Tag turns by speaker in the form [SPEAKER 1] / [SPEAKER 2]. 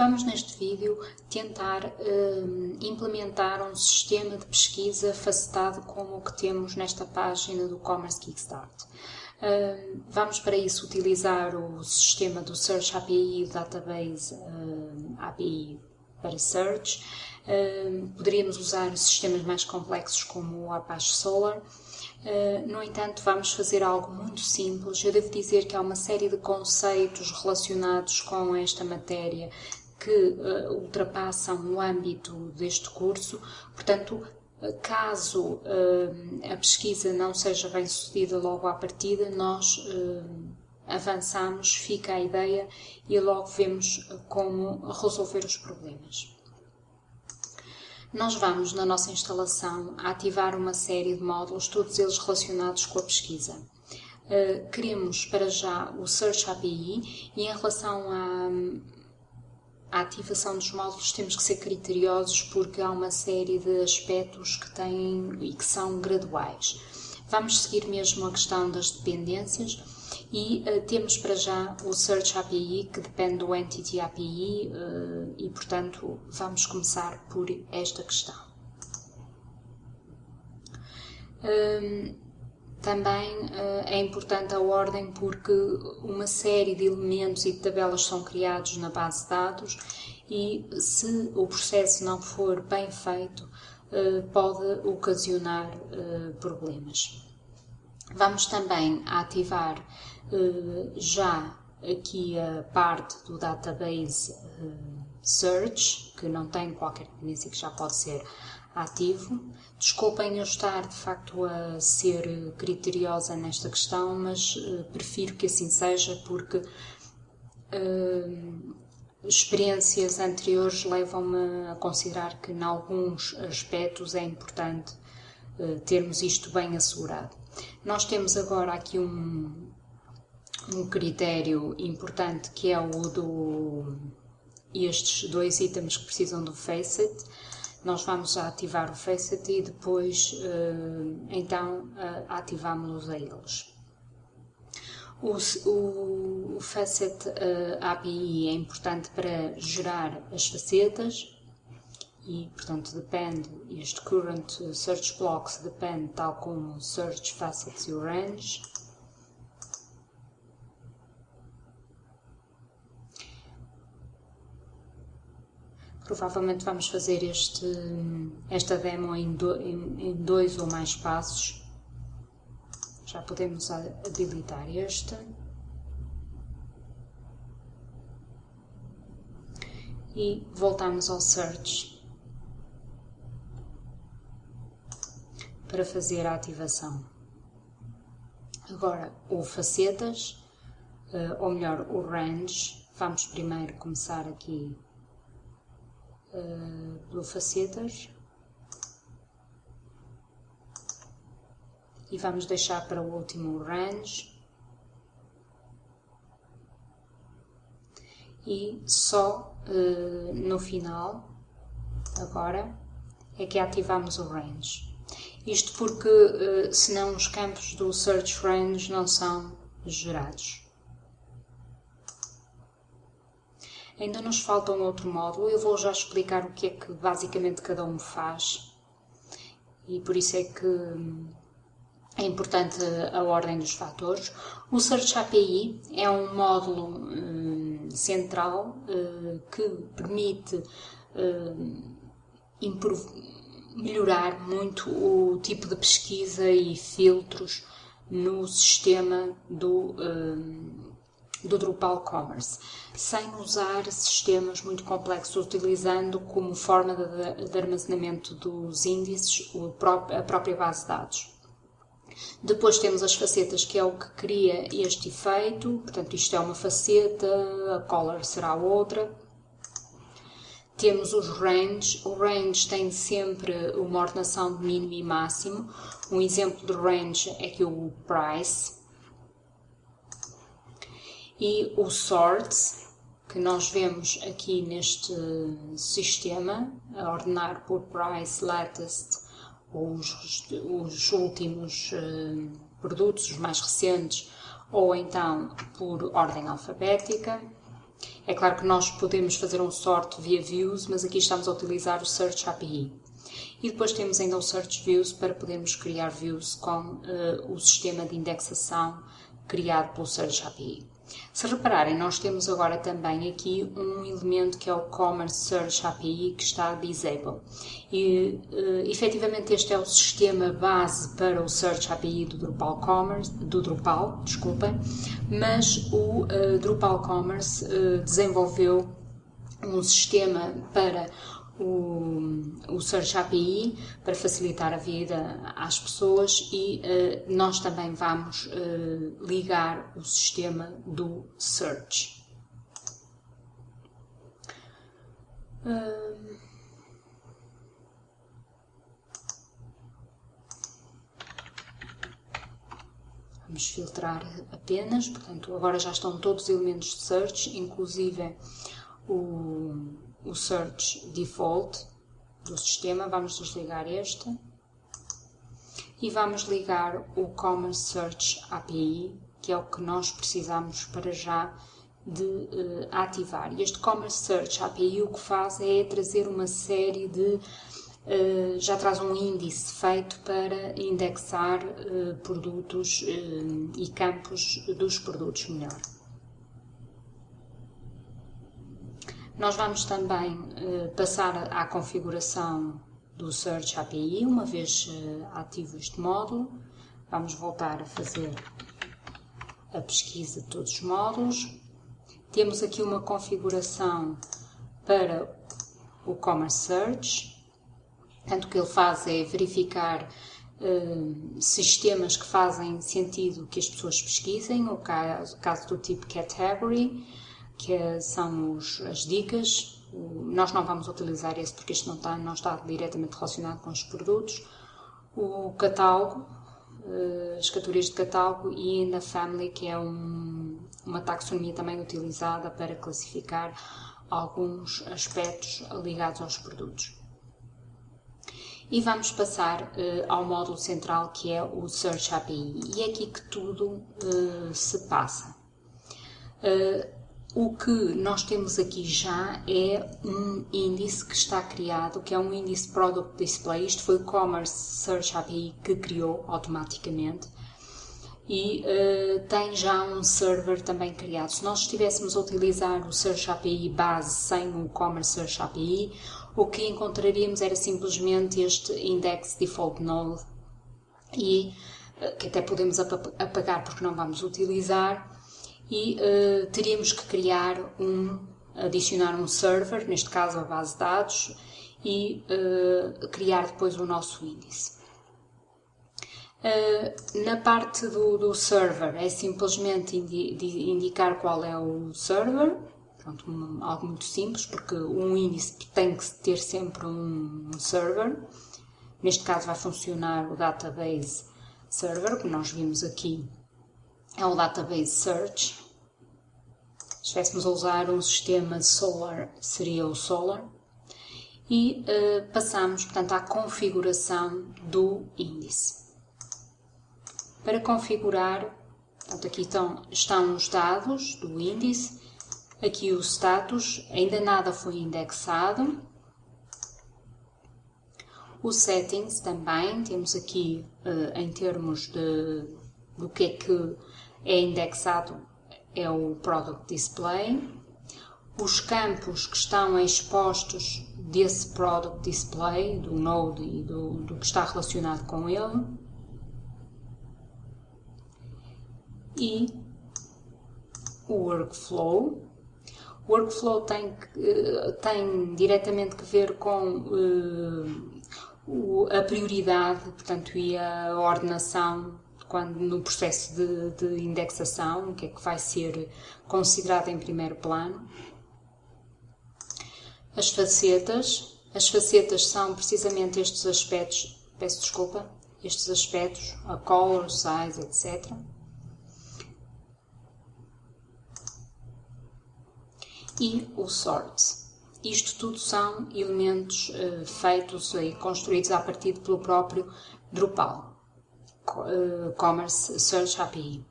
[SPEAKER 1] Vamos neste vídeo tentar um, implementar um sistema de pesquisa facetado como o que temos nesta página do Commerce Kickstart. Um, vamos para isso utilizar o sistema do Search API, o Database um, API para Search. poderíamos usar sistemas mais complexos como o Apache Solar no entanto, vamos fazer algo muito simples. Eu devo dizer que há uma série de conceitos relacionados com esta matéria que uh, ultrapassam o âmbito deste curso, portanto, caso uh, a pesquisa não seja bem sucedida logo à partida, nós avançamos, fica a ideia e logo vemos como resolver os problemas nós vamos, na nossa instalação, ativar uma série de módulos, todos eles relacionados com a pesquisa. Uh, queremos para já o Search API e em relação à, à, ativação dos módulos temos que ser criteriosos porque há uma série de aspectos que têm e que são graduais. Vamos seguir mesmo a questão das dependências e uh, temos para já o Search API, que depende do Entity API, uh, e portanto vamos começar por esta questão. Um, também uh, é importante a ordem porque uma série de elementos e de tabelas são criados na base de dados e se o processo não for bem feito, uh, pode ocasionar uh, problemas. Vamos também ativar já aqui a parte do database search, que não tem qualquer dependência que já pode ser ativo. Desculpem eu estar de facto a ser criteriosa nesta questão, mas uh, prefiro que assim seja porque experiências anteriores levam-me a considerar que, em alguns aspectos, é importante termos isto bem assegurado. Nós temos agora aqui um, um critério importante que é o do estes dois itens que precisam do Facet. Nós vamos ativar o Facet e depois uh, então uh, ativamos a eles. O, o, o Facet uh, API é importante para gerar as facetas e, portanto, depende, este Current Search Blocks depende tal como Search Facets e Range. Provavelmente vamos fazer este, esta demo em, do, em, em dois ou mais passos. Já podemos habilitar este. E voltamos ao Search para fazer a ativação. Agora, o Facetas, eh, ou melhor, o Range, vamos primeiro começar aqui uh, pelo facetas. E vamos deixar para o último range. E só uh, no final agora é que ativamos o range. Isto porque uh, senão os campos do search range não são gerados Ainda nos falta um outro módulo, eu vou já explicar o que é que basicamente cada um faz e por isso é que hum, é importante a ordem dos fatores. O Search API é um módulo hum, central hum, que permite melhorar muito o tipo de pesquisa e filtros no sistema do do Drupal Commerce, sem usar sistemas muito complexos, utilizando como forma de, de armazenamento dos índices a própria base de dados. Depois temos as facetas, que é o que cria este efeito, portanto isto é uma faceta, a color será outra. Temos os range, o range tem sempre uma ordenação de mínimo e máximo. Um exemplo de range é que o price, e o sort, que nós vemos aqui neste sistema, a ordenar por price, latest, os, os últimos uh, produtos, os mais recentes, ou então por ordem alfabética. É claro que nós podemos fazer um sort via views, mas aqui estamos a utilizar o Search API. E depois temos ainda o Search Views para podermos criar views com uh, o sistema de indexação criado pelo Search API. Se repararem, nós temos agora também aqui um elemento que é o Commerce Search API que está disable. E uh, efetivamente este é o sistema base para o Search API do Drupal Commerce, do Drupal, desculpem, mas o uh, Drupal Commerce uh, desenvolveu um sistema para o, o Search API para facilitar a vida às pessoas e uh, nós também vamos uh, ligar o sistema do Search. Uh, vamos filtrar apenas, portanto agora já estão todos os elementos de search, inclusive o o Search Default do sistema, vamos desligar este e vamos ligar o Commerce Search API, que é o que nós precisamos para já de uh, ativar. Este Commerce Search API o que faz é trazer uma série de Uh, já traz um índice feito para indexar uh, produtos uh, e campos dos produtos melhor. Nós vamos também uh, passar à configuração do Search API, uma vez uh, ativo este módulo. Vamos voltar a fazer a pesquisa de todos os módulos. Temos aqui uma configuração para o Commerce Search. Portanto, o que ele faz é verificar uh, sistemas que fazem sentido que as pessoas pesquisem, o caso, caso do tipo Category, que são os, as dicas. Nós não vamos utilizar esse porque isto não está, não está diretamente relacionado com os produtos. O catálogo, eh, as categorias de catálogo e ainda Family, que é um, uma taxonomia também utilizada para classificar alguns aspectos ligados aos produtos. E vamos passar uh, ao módulo central que é o Search API. E é aqui que tudo uh, se passa. O que nós temos aqui já é um índice que está criado, que é um índice Product Display. Isto foi o Commerce Search API que criou automaticamente e uh, tem já um server também criado. Se nós estivéssemos a utilizar o Search API base sem o Commerce Search API, o que encontraríamos era simplesmente este index default node e uh, que até podemos apagar porque não vamos utilizar e uh, teríamos que criar um, adicionar um server, neste caso a base de dados, e uh, criar depois o nosso índice. Uh, na parte do, do, server é simplesmente indi indicar qual é o server, Pronto, um, algo muito simples, porque um índice tem que ter sempre um, um server. Neste caso vai funcionar o database server, que nós vimos aqui é o Database Search. Se estivéssemos a usar um sistema Solar, seria o Solar. E uh, passamos, portanto, à configuração do índice. Para configurar, portanto, aqui estão, estão os dados do índice, aqui o status, ainda nada foi indexado. O settings também, temos aqui uh, em termos de, do que é que é indexado é o Product Display. Os campos que estão expostos desse Product Display, do Node e do, do que está relacionado com ele. E o Workflow. O workflow tem, eh, tem diretamente que ver com uh, a prioridade, portanto, e a ordenação quando no processo de, de indexação, o que é que vai ser considerado em primeiro plano. As facetas. As facetas são precisamente estes aspectos, peço desculpa, estes aspectos, a color, size, etc. E o sort. Isto tudo são elementos uh, feitos e construídos a partir pelo próprio Drupal. Uh, Commerce Search API.